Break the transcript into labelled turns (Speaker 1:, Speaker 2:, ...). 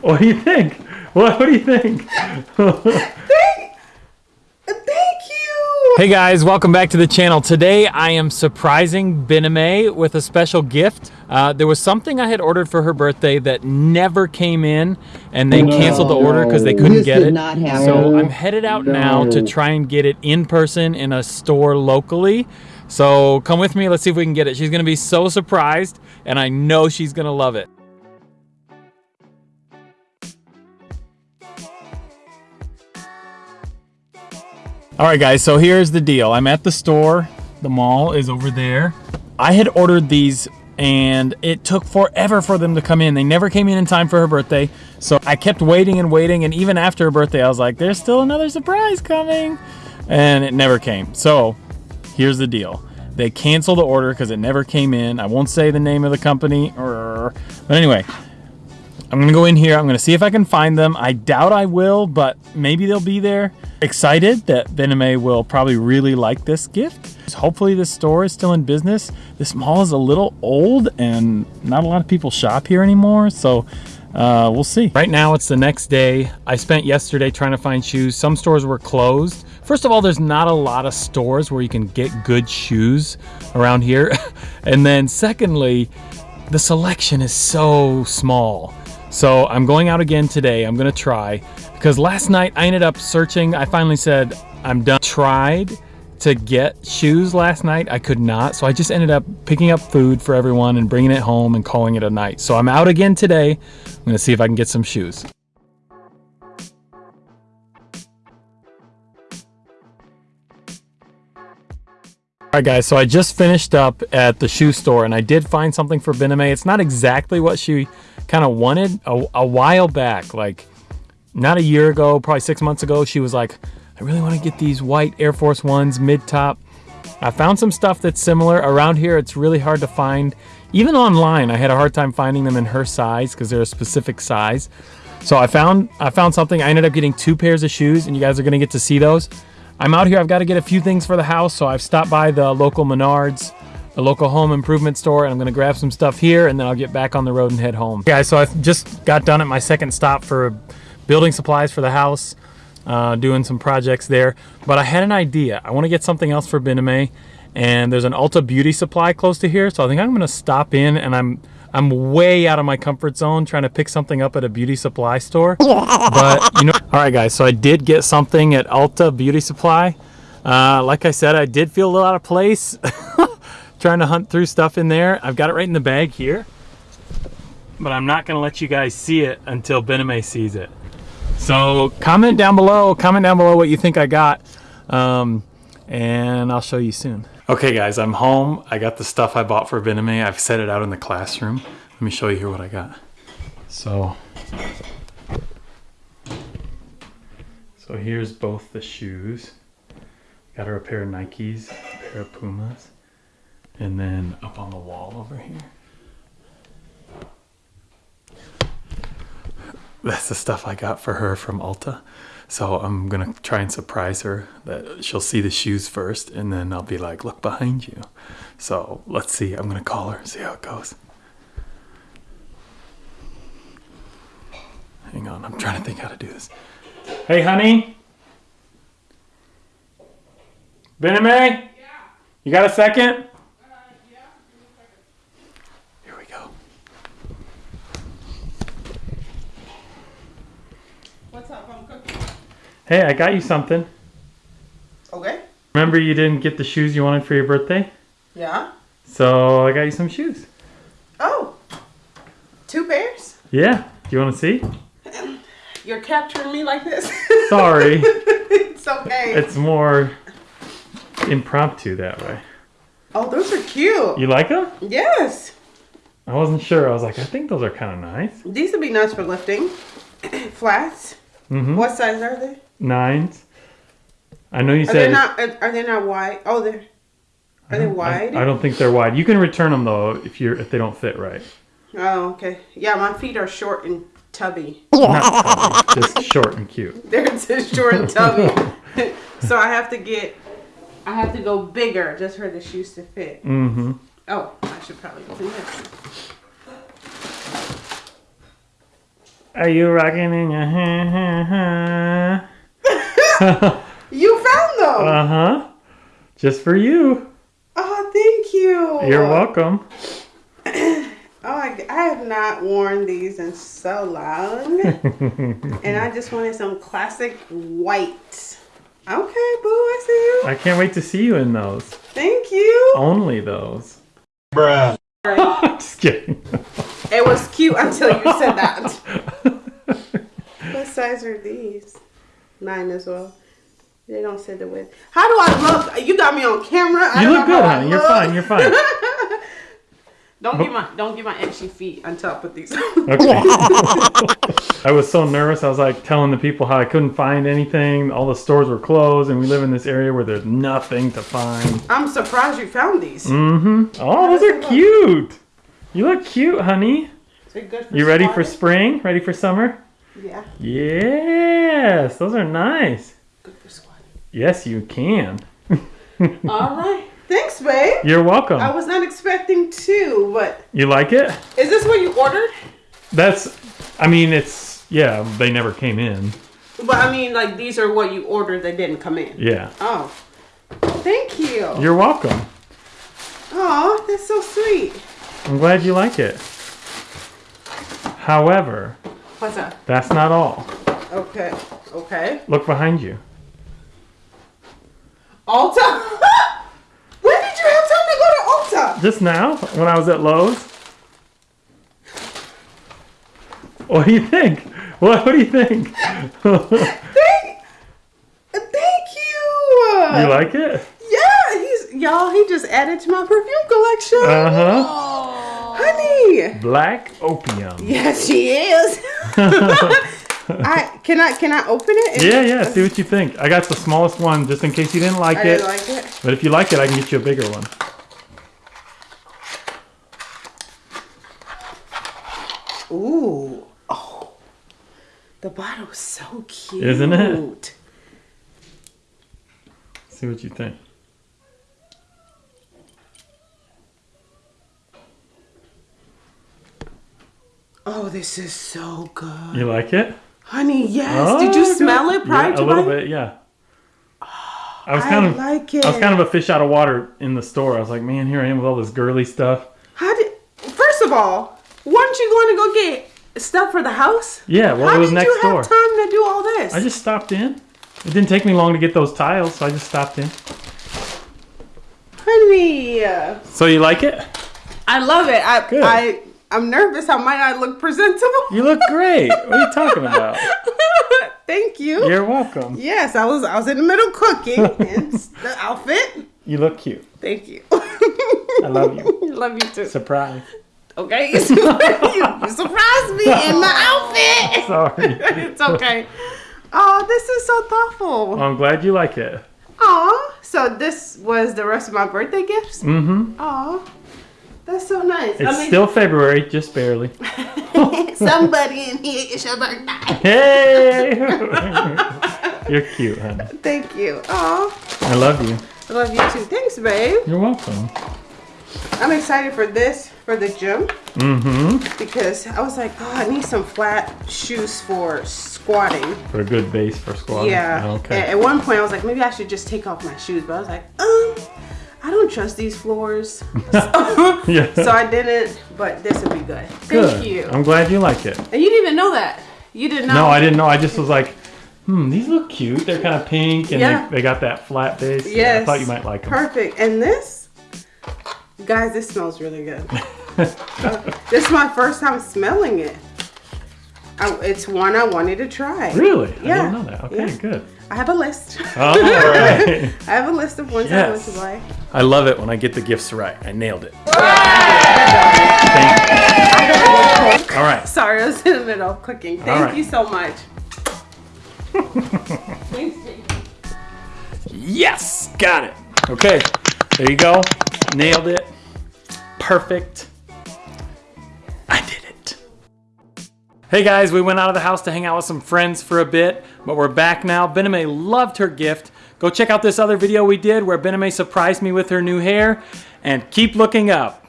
Speaker 1: What do you think? What, what do you think?
Speaker 2: Thank thank you.
Speaker 1: Hey guys, welcome back to the channel. Today I am surprising Bename with a special gift. Uh, there was something I had ordered for her birthday that never came in and they canceled the order because they couldn't
Speaker 3: This
Speaker 1: get it. So I'm headed out now to try and get it in person in a store locally. So come with me, let's see if we can get it. She's gonna be so surprised and I know she's gonna love it. All right, guys, so here's the deal. I'm at the store. The mall is over there. I had ordered these and it took forever for them to come in. They never came in in time for her birthday. So I kept waiting and waiting. And even after her birthday, I was like, there's still another surprise coming. And it never came. So here's the deal. They canceled the order because it never came in. I won't say the name of the company. But anyway, I'm gonna go in here. I'm gonna see if I can find them. I doubt I will, but maybe they'll be there. Excited that Bename will probably really like this gift. Hopefully this store is still in business. This mall is a little old and not a lot of people shop here anymore. So uh, we'll see. Right now it's the next day. I spent yesterday trying to find shoes. Some stores were closed. First of all, there's not a lot of stores where you can get good shoes around here. and then secondly, the selection is so small. So I'm going out again today. I'm gonna try because last night I ended up searching. I finally said I'm done. Tried to get shoes last night. I could not. So I just ended up picking up food for everyone and bringing it home and calling it a night. So I'm out again today. I'm gonna see if I can get some shoes. Right guys, so I just finished up at the shoe store and I did find something for Bename. It's not exactly what she kind of wanted a, a while back, like not a year ago, probably six months ago, she was like, I really want to get these white Air Force Ones mid-top. I found some stuff that's similar. Around here, it's really hard to find. Even online, I had a hard time finding them in her size because they're a specific size. So I found I found something. I ended up getting two pairs of shoes, and you guys are gonna get to see those. I'm out here. I've got to get a few things for the house, so I've stopped by the local Menards, the local home improvement store, and I'm gonna grab some stuff here, and then I'll get back on the road and head home. Guys, so I just got done at my second stop for building supplies for the house, uh, doing some projects there. But I had an idea. I want to get something else for Bename, and there's an Ulta Beauty Supply close to here, so I think I'm gonna stop in, and I'm I'm way out of my comfort zone trying to pick something up at a beauty supply store. but you know, all right, guys. So I did get something at Ulta Beauty Supply. Uh, like I said, I did feel a little out of place trying to hunt through stuff in there. I've got it right in the bag here, but I'm not gonna let you guys see it until Bename sees it. So comment down below, comment down below what you think I got, um, and I'll show you soon. Okay guys, I'm home. I got the stuff I bought for Bename. I've set it out in the classroom. Let me show you here what I got. So, so here's both the shoes. Got her a pair of Nikes, a pair of Pumas, and then up on the wall over here. That's the stuff I got for her from Ulta. So I'm gonna try and surprise her that she'll see the shoes first and then I'll be like, look behind you. So let's see, I'm gonna call her, see how it goes. Hang on, I'm trying to think how to do this. Hey honey? Bename? Yeah. You got a second? Here we go.
Speaker 2: What's up? I'm cooking.
Speaker 1: Hey, I got you something.
Speaker 2: Okay.
Speaker 1: Remember you didn't get the shoes you wanted for your birthday?
Speaker 2: Yeah.
Speaker 1: So I got you some shoes.
Speaker 2: Oh, two pairs?
Speaker 1: Yeah. Do you want to see?
Speaker 2: Um, you're capturing me like this?
Speaker 1: Sorry.
Speaker 2: it's okay.
Speaker 1: it's more impromptu that way.
Speaker 2: oh, those are cute.
Speaker 1: You like them?
Speaker 2: Yes.
Speaker 1: I wasn't sure. I was like, I think those are kind of nice.
Speaker 2: These would be nice for lifting. Flats.
Speaker 1: Mm-hmm.
Speaker 2: What size are they?
Speaker 1: Nines. I know you
Speaker 2: Are they
Speaker 1: said.
Speaker 2: not? Are are they not wide? Oh, they're. Are they
Speaker 1: I,
Speaker 2: wide?
Speaker 1: I don't think they're wide. You can return them though if you're if they don't fit right.
Speaker 2: Oh, okay. Yeah, my feet are short and tubby.
Speaker 1: Not tubby, just short and cute.
Speaker 2: They're just short and tubby. so I have to get. I have to go bigger just for the shoes to fit.
Speaker 1: Mm-hmm.
Speaker 2: Oh, I should probably do this.
Speaker 1: Are you rocking in your ha ha
Speaker 2: You found them.
Speaker 1: Uh huh. Just for you.
Speaker 2: oh, thank you.
Speaker 1: You're welcome.
Speaker 2: Oh, I, I have not worn these in so long. and I just wanted some classic white. Okay, boo, I see you.
Speaker 1: I can't wait to see you in those.
Speaker 2: Thank you.
Speaker 1: Only those.
Speaker 3: Bruh.
Speaker 1: Just kidding.
Speaker 2: It was cute until you said that. What size are these? Nine as well. They don't say the width. How do I look? You got me on camera. I
Speaker 1: You look good, honey. You're fine. You're fine.
Speaker 2: Don't get my don't get my itchy feet until I put these. on.
Speaker 1: Okay. I was so nervous. I was like telling the people how I couldn't find anything. All the stores were closed, and we live in this area where there's nothing to find.
Speaker 2: I'm surprised you found these.
Speaker 1: Mm-hmm. Oh, those are cute. You look cute, honey.
Speaker 2: They're good for
Speaker 1: You ready for spring? Ready for summer?
Speaker 2: Yeah,
Speaker 1: Yes, those are nice.
Speaker 2: good for squatting.
Speaker 1: Yes, you can.
Speaker 2: All right. Thanks, babe.
Speaker 1: You're welcome.
Speaker 2: I was not expecting two, but
Speaker 1: You like it?
Speaker 2: is this what you ordered?
Speaker 1: That's, I mean, it's, yeah, they never came in.
Speaker 2: But I mean, like these are what you ordered. They didn't come in.
Speaker 1: Yeah.
Speaker 2: Oh, thank you.
Speaker 1: You're welcome.
Speaker 2: Oh, that's so sweet.
Speaker 1: I'm glad you like it. However,
Speaker 2: What's up?
Speaker 1: that's not all.
Speaker 2: Okay. Okay.
Speaker 1: Look behind you.
Speaker 2: Ulta. when did you have time to go to Ulta?
Speaker 1: Just now, when I was at Lowe's. What do you think? What, what do you think?
Speaker 2: Thank, thank you.
Speaker 1: you like it?
Speaker 2: Yeah, he's y'all. He just added to my perfume collection.
Speaker 1: Uh huh.
Speaker 2: Honey.
Speaker 1: Black opium.
Speaker 2: Yes, she is. I can I can I open it?
Speaker 1: Yeah, yeah. See what you think. I got the smallest one just in case you didn't like
Speaker 2: I
Speaker 1: it.
Speaker 2: didn't like it.
Speaker 1: But if you like it, I can get you a bigger one.
Speaker 2: Ooh. Oh. The bottle's so cute.
Speaker 1: Isn't it? See what you think.
Speaker 2: Oh, this is so good.
Speaker 1: You like it?
Speaker 2: Honey, yes.
Speaker 1: Oh,
Speaker 2: Did you smell it prior
Speaker 1: yeah,
Speaker 2: to
Speaker 1: a little bit? Yeah. I was
Speaker 2: I
Speaker 1: kind of
Speaker 2: like it.
Speaker 1: I was kind of a fish out of water in the store. I was like, man, here I am with all this girly stuff.
Speaker 2: How did? First of all, weren't you going to go get stuff for the house?
Speaker 1: Yeah, well,
Speaker 2: How
Speaker 1: it was next door.
Speaker 2: How did you
Speaker 1: door.
Speaker 2: have time to do all this?
Speaker 1: I just stopped in. It didn't take me long to get those tiles, so I just stopped in.
Speaker 2: Honey,
Speaker 1: So you like it?
Speaker 2: I love it. I
Speaker 1: Good.
Speaker 2: I I'm nervous. I might not look presentable.
Speaker 1: You look great. what are you talking about?
Speaker 2: Thank you.
Speaker 1: You're welcome.
Speaker 2: Yes, I was I was in the middle cooking and the outfit.
Speaker 1: You look cute.
Speaker 2: Thank you.
Speaker 1: I love you.
Speaker 2: love you too.
Speaker 1: Surprise.
Speaker 2: Okay, you, you surprised me in my outfit.
Speaker 1: Sorry.
Speaker 2: It's okay. Oh, this is so thoughtful.
Speaker 1: Well, I'm glad you like it.
Speaker 2: Aw, so this was the rest of my birthday gifts?
Speaker 1: Mm-hmm.
Speaker 2: Aw, that's so nice.
Speaker 1: It's still February, just barely.
Speaker 2: somebody in here. It's your birthday.
Speaker 1: Hey! You're cute, honey.
Speaker 2: Thank you. Aw,
Speaker 1: I love you.
Speaker 2: I love you too. Thanks, babe.
Speaker 1: You're welcome.
Speaker 2: I'm excited for this for the gym
Speaker 1: Mm-hmm.
Speaker 2: because I was like, oh, I need some flat shoes for squatting.
Speaker 1: For a good base for squatting.
Speaker 2: Yeah.
Speaker 1: Okay.
Speaker 2: At, at one point, I was like, maybe I should just take off my shoes, but I was like, um, I don't trust these floors, so,
Speaker 1: Yeah.
Speaker 2: so I didn't. But this would be good. Thank
Speaker 1: Good.
Speaker 2: you.
Speaker 1: I'm glad you like it.
Speaker 2: And you didn't even know that. You didn't know.
Speaker 1: No, I didn't know. I just was like, hmm, these look cute. They're kind of pink and
Speaker 2: Yeah.
Speaker 1: they, they got that flat base. Yeah, I thought you might like them.
Speaker 2: Perfect. And this, guys, this smells really good. Uh, this is my first time smelling it. It's one I wanted to try.
Speaker 1: Really?
Speaker 2: Yeah.
Speaker 1: I didn't know that. Okay,
Speaker 2: Yeah.
Speaker 1: good.
Speaker 2: I have a list.
Speaker 1: Oh, all right.
Speaker 2: I have a list of ones I want to buy.
Speaker 1: I love it when I get the gifts right. I nailed it.
Speaker 2: Go cook.
Speaker 1: All right.
Speaker 2: Sorry, I was in the middle of cooking. Thank
Speaker 1: right.
Speaker 2: you so much.
Speaker 1: Yes, got it. Okay, there you go. Nailed it. Perfect. Hey guys, we went out of the house to hang out with some friends for a bit, but we're back now. Bename loved her gift. Go check out this other video we did where Bename surprised me with her new hair, and keep looking up.